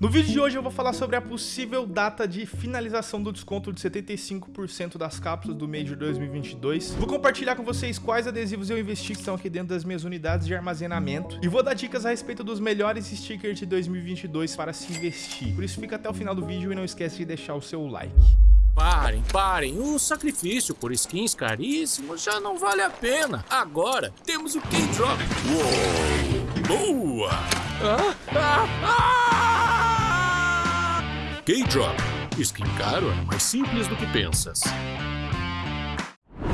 No vídeo de hoje eu vou falar sobre a possível data de finalização do desconto de 75% das cápsulas do mês de 2022. Vou compartilhar com vocês quais adesivos eu investi que estão aqui dentro das minhas unidades de armazenamento. E vou dar dicas a respeito dos melhores stickers de 2022 para se investir. Por isso fica até o final do vídeo e não esquece de deixar o seu like. Parem, parem, o sacrifício por skins caríssimos já não vale a pena. Agora temos o K-Drop. Uou! Boa! Ah, ah, ah! K-Drop. Skin caro é mais simples do que pensas.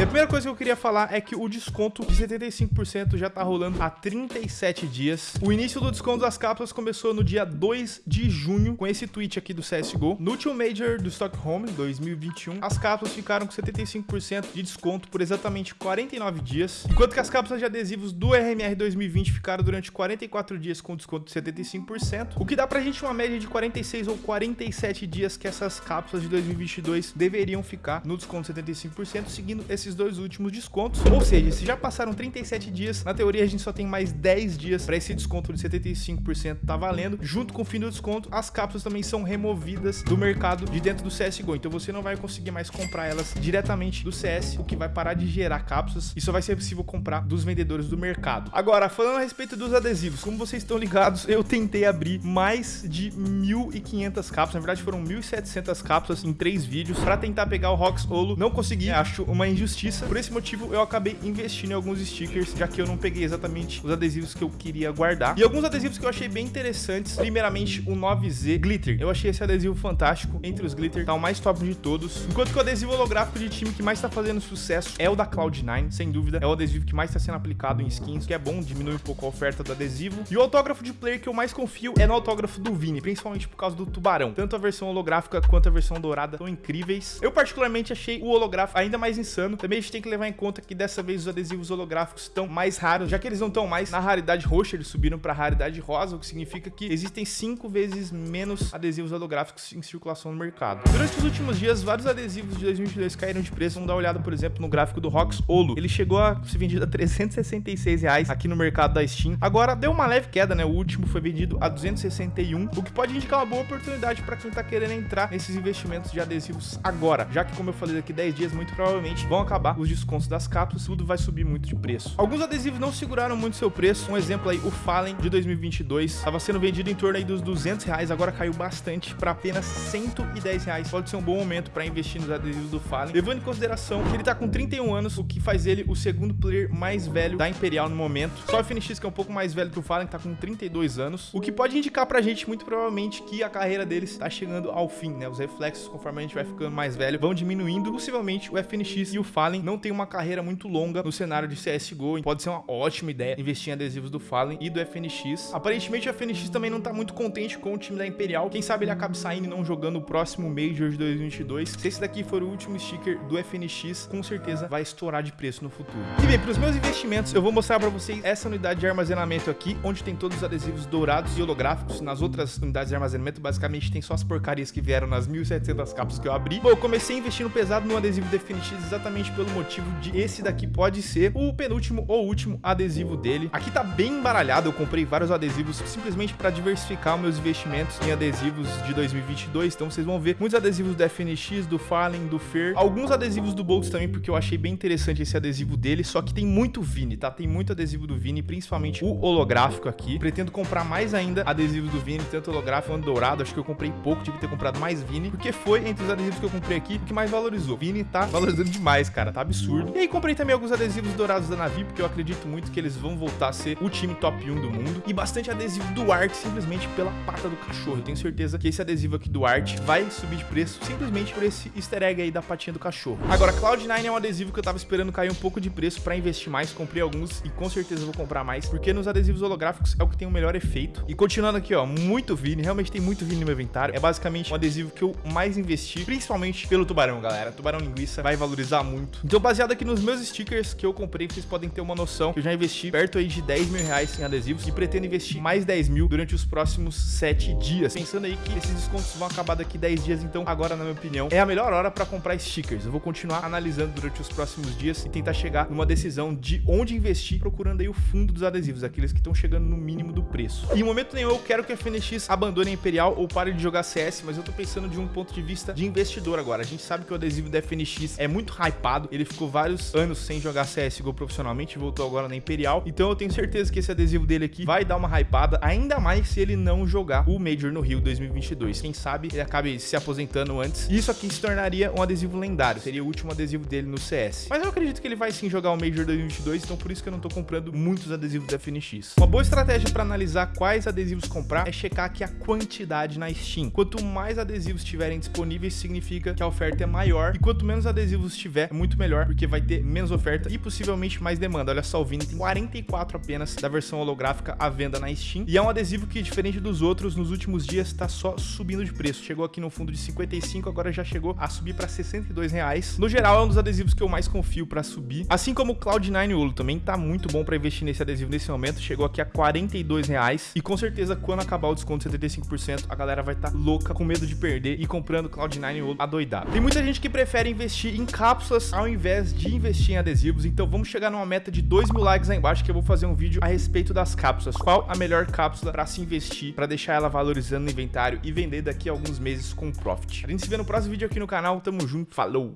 A primeira coisa que eu queria falar é que o desconto de 75% já tá rolando há 37 dias. O início do desconto das cápsulas começou no dia 2 de junho, com esse tweet aqui do CSGO. No último Major do Stockholm 2021, as cápsulas ficaram com 75% de desconto por exatamente 49 dias, enquanto que as cápsulas de adesivos do RMR 2020 ficaram durante 44 dias com desconto de 75%, o que dá pra gente uma média de 46 ou 47 dias que essas cápsulas de 2022 deveriam ficar no desconto de 75%, seguindo esse esses dois últimos descontos. Ou seja, se já passaram 37 dias, na teoria a gente só tem mais 10 dias para esse desconto de 75% tá valendo. Junto com o fim do desconto, as cápsulas também são removidas do mercado de dentro do CSGO. Então você não vai conseguir mais comprar elas diretamente do CS, o que vai parar de gerar cápsulas e só vai ser possível comprar dos vendedores do mercado. Agora, falando a respeito dos adesivos, como vocês estão ligados, eu tentei abrir mais de 1.500 cápsulas, na verdade foram 1.700 cápsulas em três vídeos para tentar pegar o Rox Olo. Não consegui, acho uma injustiça justiça. Por esse motivo, eu acabei investindo em alguns stickers, já que eu não peguei exatamente os adesivos que eu queria guardar. E alguns adesivos que eu achei bem interessantes. Primeiramente, o 9Z Glitter. Eu achei esse adesivo fantástico. Entre os Glitter, tá o mais top de todos. Enquanto que o adesivo holográfico de time que mais tá fazendo sucesso é o da Cloud9, sem dúvida. É o adesivo que mais tá sendo aplicado em skins, que é bom, diminui um pouco a oferta do adesivo. E o autógrafo de player que eu mais confio é no autógrafo do Vini, principalmente por causa do tubarão. Tanto a versão holográfica quanto a versão dourada são incríveis. Eu particularmente achei o holográfico ainda mais insano. Também a gente tem que levar em conta que dessa vez os adesivos holográficos estão mais raros, já que eles não estão mais na raridade roxa, eles subiram para a raridade rosa, o que significa que existem cinco vezes menos adesivos holográficos em circulação no mercado. Durante os últimos dias, vários adesivos de 2022 caíram de preço. Vamos dar uma olhada, por exemplo, no gráfico do Rox Olo. Ele chegou a ser vendido a 366 reais aqui no mercado da Steam. Agora deu uma leve queda, né? O último foi vendido a 261, o que pode indicar uma boa oportunidade para quem está querendo entrar nesses investimentos de adesivos agora, já que como eu falei daqui 10 dias, muito provavelmente vão acabar os descontos das cápsulas, tudo vai subir muito de preço. Alguns adesivos não seguraram muito seu preço, um exemplo aí, o Fallen de 2022, estava sendo vendido em torno aí dos 200 reais, agora caiu bastante para apenas 110 reais. Pode ser um bom momento para investir nos adesivos do Fallen, levando em consideração que ele tá com 31 anos, o que faz ele o segundo player mais velho da Imperial no momento. Só o FNX que é um pouco mais velho que o Fallen, que tá com 32 anos, o que pode indicar pra gente muito provavelmente que a carreira dele está chegando ao fim, né? Os reflexos, conforme a gente vai ficando mais velho, vão diminuindo. Possivelmente o FNX e o Fallen não tem uma carreira muito longa no cenário de CSGO. Pode ser uma ótima ideia investir em adesivos do Fallen e do FNX. Aparentemente o FNX também não tá muito contente com o time da Imperial. Quem sabe ele acabe saindo e não jogando o próximo Major de 2022. Se esse daqui for o último sticker do FNX, com certeza vai estourar de preço no futuro. E bem, para os meus investimentos, eu vou mostrar para vocês essa unidade de armazenamento aqui, onde tem todos os adesivos dourados e holográficos. Nas outras unidades de armazenamento, basicamente tem só as porcarias que vieram nas 1.700 capas que eu abri. Bom, eu comecei investindo pesado no adesivo do FNX exatamente pelo motivo de esse daqui pode ser o penúltimo ou último adesivo dele. Aqui tá bem embaralhado, eu comprei vários adesivos simplesmente para diversificar meus investimentos em adesivos de 2022, então vocês vão ver muitos adesivos do FNX, do Fallen, do Fer, alguns adesivos do Boltz também, porque eu achei bem interessante esse adesivo dele, só que tem muito Vini, tá? Tem muito adesivo do Vini, principalmente o holográfico aqui. Pretendo comprar mais ainda adesivos do Vini, tanto holográfico quanto dourado, acho que eu comprei pouco, tive que ter comprado mais Vini, porque foi entre os adesivos que eu comprei aqui o que mais valorizou. Vini tá valorizando demais, cara, tá absurdo. E aí comprei também alguns adesivos dourados da Navi, porque eu acredito muito que eles vão voltar a ser o time top 1 do mundo. E bastante adesivo do Art, simplesmente pela pata do cachorro. Eu tenho certeza que esse adesivo aqui do Art vai subir de preço simplesmente por esse easter egg aí da patinha do cachorro. Agora, Cloud9 é um adesivo que eu tava esperando cair um pouco de preço para investir mais. Comprei alguns e com certeza vou comprar mais, porque nos adesivos holográficos é o que tem o melhor efeito. E continuando aqui, ó, muito Vini, realmente tem muito Vini no meu inventário. É basicamente um adesivo que eu mais investi, principalmente pelo tubarão, galera. Tubarão linguiça vai valorizar muito Então, baseado aqui nos meus stickers que eu comprei, vocês podem ter uma noção eu já investi perto aí de 10 mil reais em adesivos e pretendo investir mais 10 mil durante os próximos 7 dias. Pensando aí que esses descontos vão acabar daqui 10 dias, então agora, na minha opinião, é a melhor hora para comprar stickers. Eu vou continuar analisando durante os próximos dias e tentar chegar numa decisão de onde investir, procurando aí o fundo dos adesivos, aqueles que estão chegando no mínimo do preço. E em momento nenhum eu quero que a FNX abandone a Imperial ou pare de jogar CS, mas eu tô pensando de um ponto de vista de investidor agora. A gente sabe que o adesivo da FNX é muito hypado, ele ficou vários anos sem jogar CSGO profissionalmente, voltou agora na Imperial, então eu tenho certeza que esse adesivo dele aqui vai dar uma hypada, ainda mais se ele não jogar o Major no Rio 2022. Quem sabe ele acabe se aposentando antes. Isso aqui se tornaria um adesivo lendário, seria o último adesivo dele no CS. Mas eu acredito que ele vai sim jogar o Major 2022, então por isso que eu não tô comprando muitos adesivos da FNX. Uma boa estratégia para analisar quais adesivos comprar é checar aqui a quantidade na Steam. Quanto mais adesivos estiverem disponíveis, significa que a oferta é maior, e quanto menos adesivos tiver, é muito melhor, porque vai ter menos oferta e possivelmente mais demanda. Olha só, o Vini tem 44 apenas da versão holográfica à venda na Steam, e é um adesivo que, diferente dos outros, nos últimos dias está só subindo de preço. Chegou aqui no fundo de 55, agora já chegou a subir para 62 reais. No geral, é um dos adesivos que eu mais confio para subir, assim como o Cloud9 Olo também tá muito bom para investir nesse adesivo nesse momento, chegou aqui a 42 reais, e com certeza quando acabar o desconto de 75%, a galera vai estar tá louca, com medo de perder e comprando Cloud9 Olo adoidado. Tem muita gente que prefere investir em cápsulas ao invés de investir em adesivos, então vamos chegar numa meta de 2 mil likes aí embaixo que eu vou fazer um vídeo a respeito das cápsulas. Qual a melhor cápsula para se investir, para deixar ela valorizando no inventário e vender daqui a alguns meses com profit. A gente se vê no próximo vídeo aqui no canal, tamo junto, falou!